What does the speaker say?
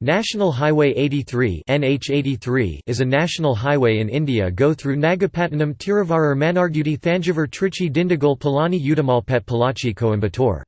National Highway 83 NH83 is a national highway in India go through Nagapattinam Tiruvarur Mannargudi, Thanjavur Trichy Dindigul Palani Udumalpet Pollachi, Coimbatore.